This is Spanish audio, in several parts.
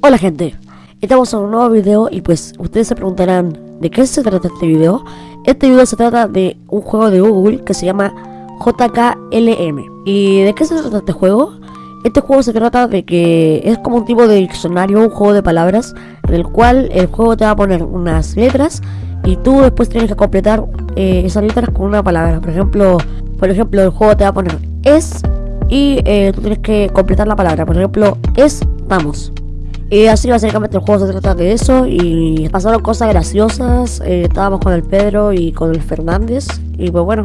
Hola gente, estamos en un nuevo video y pues ustedes se preguntarán ¿de qué se trata este video? Este video se trata de un juego de Google que se llama JKLM ¿Y de qué se trata este juego? Este juego se trata de que es como un tipo de diccionario, un juego de palabras En el cual el juego te va a poner unas letras Y tú después tienes que completar eh, esas letras con una palabra. Por ejemplo, por ejemplo el juego te va a poner es y eh, tú tienes que completar la palabra. Por ejemplo, es vamos y así básicamente el juego se trata de eso y pasaron cosas graciosas, eh, estábamos con el Pedro y con el Fernández y pues bueno,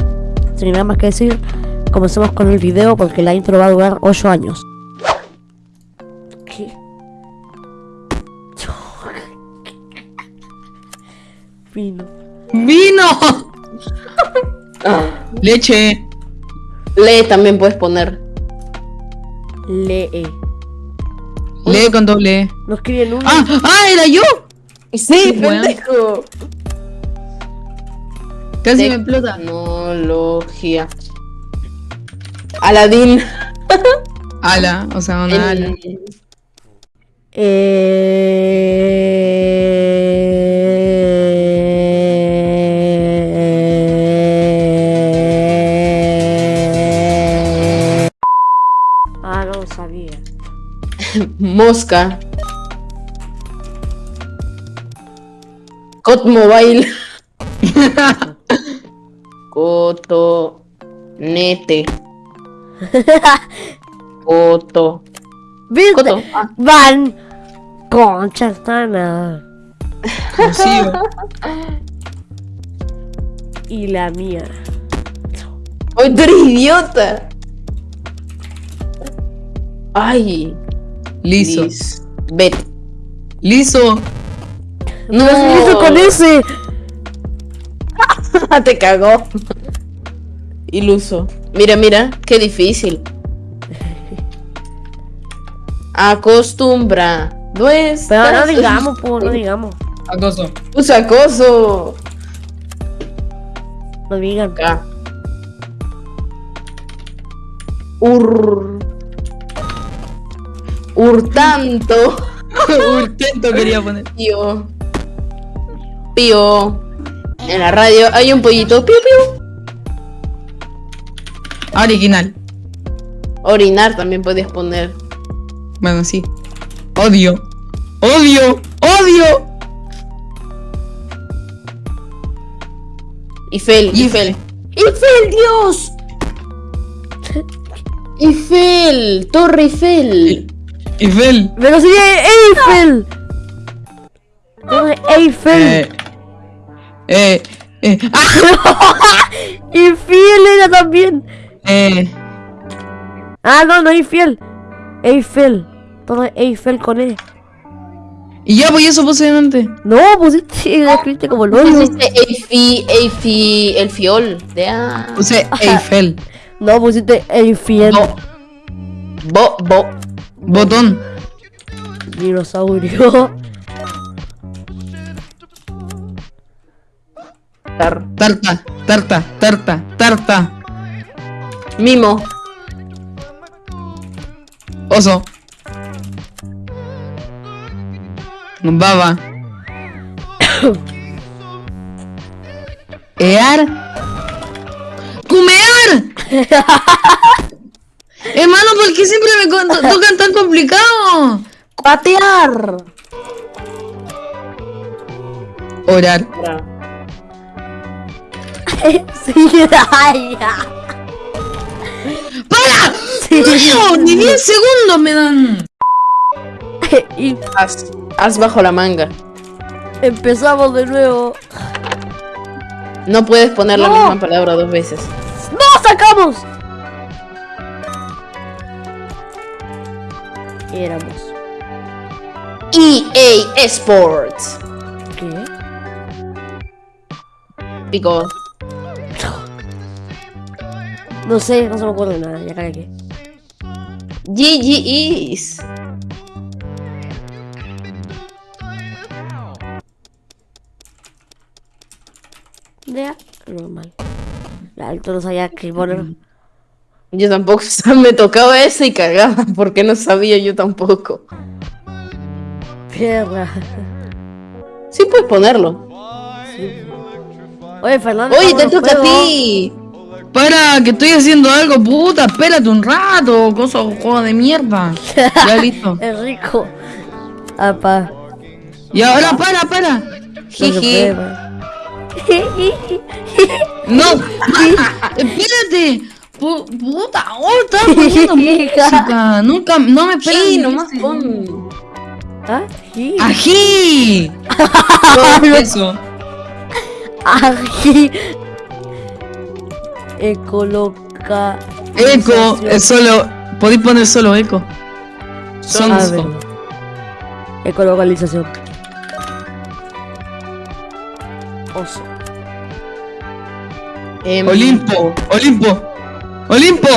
sin nada más que decir, comencemos con el video porque la intro va a durar 8 años. ¿Qué? Vino. ¡Vino! Leche. Lee también puedes poner. Lee. Lee con doble E. No escriben uno. ¡Ah! ¡Ah! ¡Era yo! Sí, Bueno. pendejo. Casi me explota. Tecnología. Aladín. Ala, o sea, una ala. El- Eh... Mosca. Cot Mobile. Cotonete. Coto. ¿Viste? Coto. Ah, Van concha sana. Rocío. Y la mía. ¡Ay, tú eres idiota! Ay. Liso. Lis- Bet. Liso. No, ¿Qué se hizo con ese? Te cagó. Iluso. Mira, mira, qué difícil. Acostumbra. No es. Pero no digamos, pues, no digamos. Acoso. Usa acoso. No digan. Acá. Ur. Hurtanto. Urtento quería poner. Pío. Pío. En la radio hay un pollito. Pío, pío. Original. Orinar también puedes poner. Bueno, sí. Odio. Odio. Odio. Eiffel, Eiffel. Eiffel, Dios. Eiffel, Torre Eiffel. Eiffel. Sí, Eiffel. Torre Eiffel. Eh. Eh. Eh. ¡Ah! Infiel era también. Eh. Ah, no, no Eiffel. Eiffel. Torre Eiffel con E. Y ya, pues eso puse delante. No, pusiste, la escribiste como el hoyo. Pusiste Eiffel, Eiffel, el fiol. De ah. Puse Eiffel. No, pusiste Eiffel. Bo, bo. Botón. Dinosaurio. Tar. Tarta. Tarta. Tarta. Tarta. Mimo. Oso. Baba. Ear. ¡Cumear! Hermano, ¿por qué siempre me tocan tan complicado? Patear. Orar. sí, ay, ya. ¡Para! Sí. ¡No! ¡Ni 10 segundos me dan! Y Haz, haz bajo la manga. empezamos de nuevo. No puedes poner la misma palabra dos veces. ¡No sacamos! Éramos. EA Sports. ¿Qué? Pico. No sé, no se me acuerdo de nada, ya cagué. GGEs. Ya, normal. La alto no sabía qué poner. Yo tampoco, o sea, me tocaba ese y cagaba, porque no sabía yo tampoco. Perra. Sí puedes ponerlo. Oye, Fernando. Oye, te toca a ti. Para, que estoy haciendo algo, puta, espérate un rato, cosa juego de mierda. Ya listo. Es rico. Apa. Y ahora para, para. Jiji. No, espérate. Pu- puta, oh, estaba poniendo música. Nunca, no me esperan. Sí, nomás pon. Sí. ¡Ají! Eso. Ají. Ecoloca. Eco, es solo. Podéis poner solo eco. Ver. Ecolocalización. Oso. Olimpo, Olimpo, Olimpo.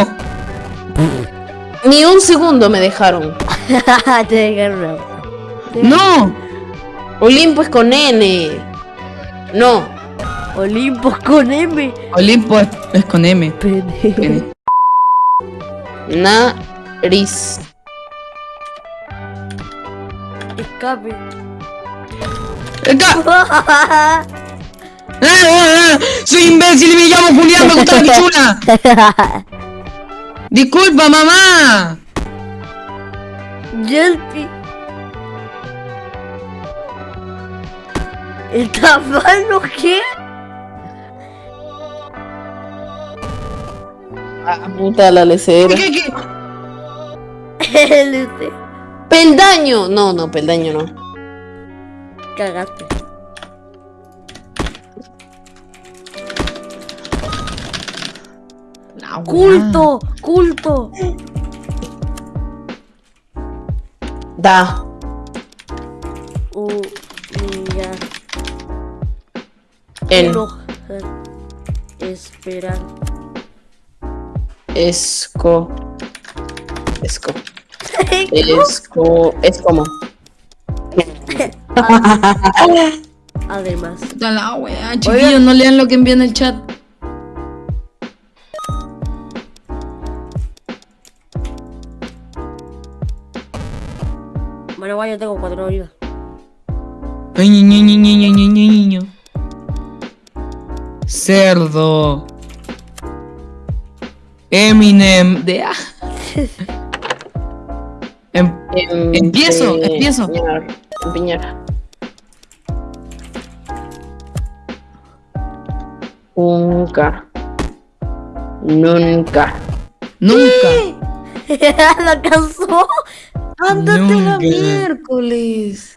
Ni un segundo me dejaron. Te dejaron No. Olimpo es con N. No. Olimpos con M. Olimpo es, es con M. Pene. Nariz. Escape. Acá. Ah, ah, ah, Soy imbécil y me llamo Julián, me gusta la pichula. Disculpa, mamá. Yelpi. ¿El tamaño qué? Ah, puta la lecera. ¿Qué, qué? El. Peldaño. No, no, peldaño no. Cagaste. Weá. Culto, culto. Da. Humillar. En. Enojar. Esperar. Esco. Esco. Esco. Es como. Además. Puta la weá, chiquillos, no lean lo que envían en el chat. menos mal yo tengo cuatro vidas. Ay, niño, niño, niño, niño, Cerdo. Eminem de... Ah. em, em, empiezo, de, empiezo. Piñera. Nunca. Nunca. Nunca. ¡La cansó! Ándate la miércoles.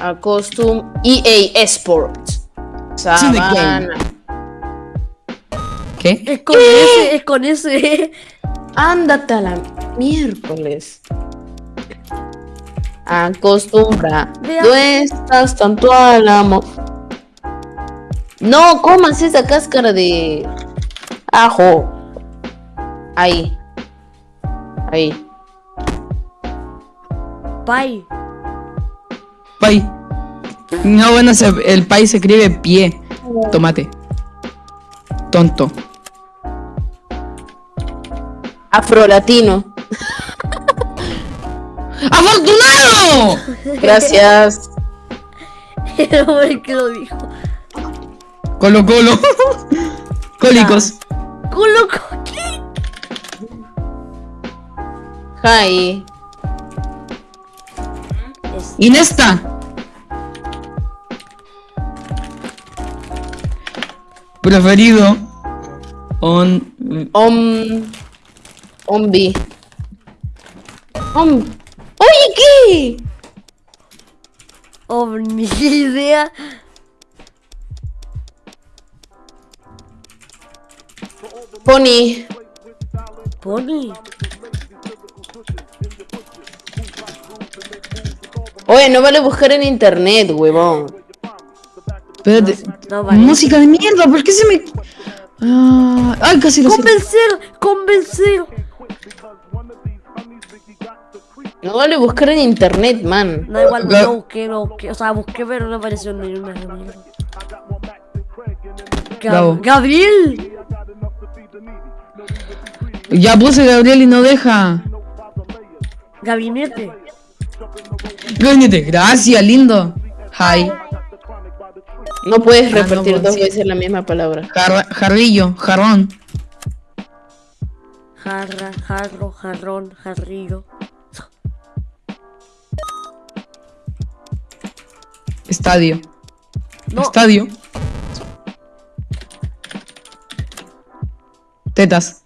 Acostum EA Sports. Sabana. ¿Qué? Es con ese, es con ese. Ándate a la miércoles. Acostumbra. No estás tanto al amor. No comas esa cáscara de ajo. Ahí. Ahí. Pai. Pay. No, bueno, se- el pay se escribe pie. Tomate. Tonto. Afrolatino. ¡Afortunado! Gracias. El hombre que lo dijo. Colo Colo. Cólicos. Culo coqui. Hi. Es- Inesta. Preferido. On. Om. Ombi. Om. Oye, ¿qué? Oh, ni idea. Pony. Pony. Oye, no vale buscar en internet, huevón. Espérate. No vale. Música de mierda, ¿por qué se me.? Ah, ay, casi lo sé. Convencer, convencer. No vale buscar en internet, man. No, igual no busqué, no busqué. O sea, busqué, pero no apareció ni una. Gab- Gabriel. Ya puse Gabriel y no deja. Gabinete. Gracias, lindo. Hi. No puedes Ah, no repetir puedo dos veces la misma palabra. Jar- jarrillo, jarrón. Jarra, jarro, jarrón, jarrillo. Estadio. No, Estadio. Tetas.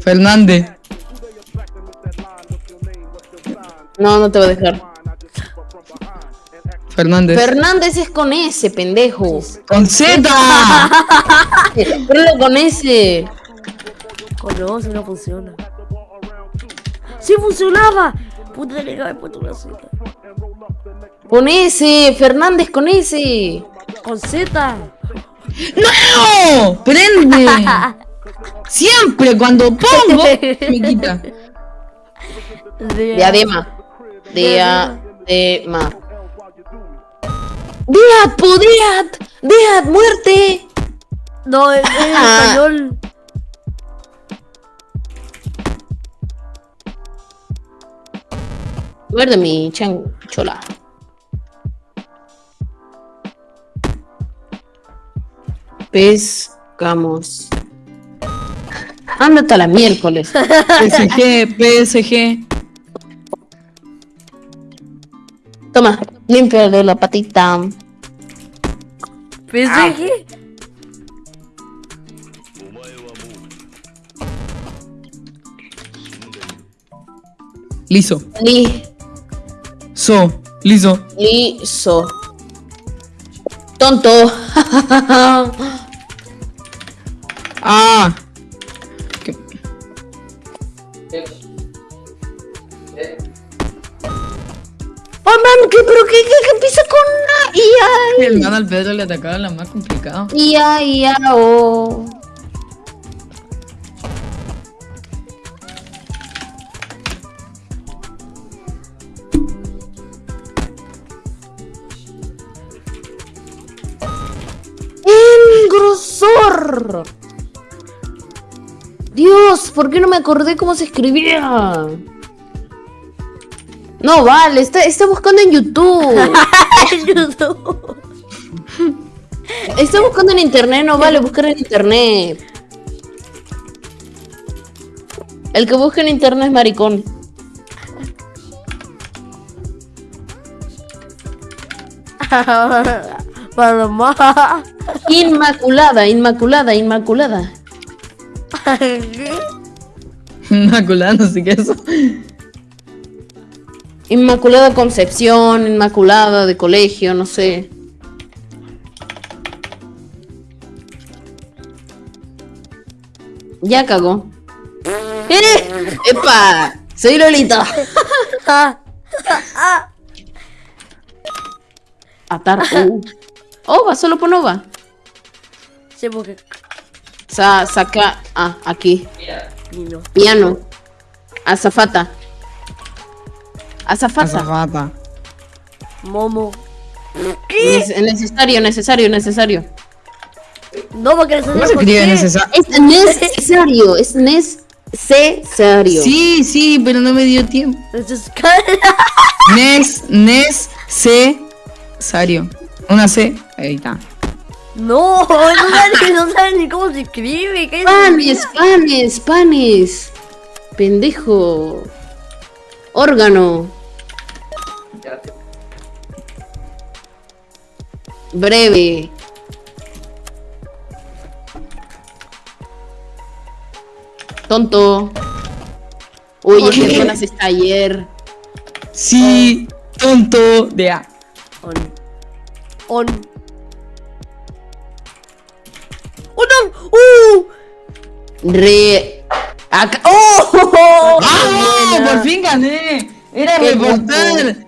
Fernández. No, no te voy a dejar. Fernández. Fernández es con S, pendejo. ¡Con Z! Ponlo con S. coño, si no funciona. ¡Sí funcionaba! Puta, le acabé puesto una Z. Con S, Fernández con S. Con Z. ¡No! ¡Prende! Siempre cuando pongo me quita. De- Diadema. Diadema. Dead, po, Dead. Dead, muerte. No, es en español. Muerde mi chanchola. Pescamos. Ándate a la miércoles. PSG, PSG. Toma, limpia de la patita. PSG. Liso. Li, So. Liso. liso. Tonto. Ah. ¿Qué? Man, ¿qué, pero qué, qué, qué empieza con una El man al Pedro le atacaba la más complicada. ia? Ia, ia, oh. Dios, ¿por qué no me acordé cómo se escribía? No, vale, está, está buscando en YouTube. YouTube. Está buscando en internet, no vale buscar en internet. El que busca en internet es maricón. Paloma. Inmaculada, inmaculada, inmaculada. Inmaculada, no sé qué es eso. Inmaculada Concepción, Inmaculada de colegio, no sé. Ya cagó. ¡Eh! ¡Epa! Soy Lolita. Atar. Uh. Ova, solo pon ova. Sí, porque Sa saca. Ah, aquí. pino. Piano. Azafata. Azafata. Azafata. Momo. Nece- necesario, necesario, necesario. No, porque ¿Cómo se escribe necesario? Es necesario, es necesario. Sí, sí, pero no me dio tiempo. Nes, nes, C, Sario. Una C, ahí está. No, no saben, ni cómo se escribe. ¿qué es? Panes, panes, panes. Pendejo. Órgano. Breve. Tonto. Uy, qué buenas está ayer. Sí, tonto de A. On. On. ¡Oh, no! ¡Uh! Re. Acá. ¡Oh! ¡Ah! ¡Por fin gané! Era reportar.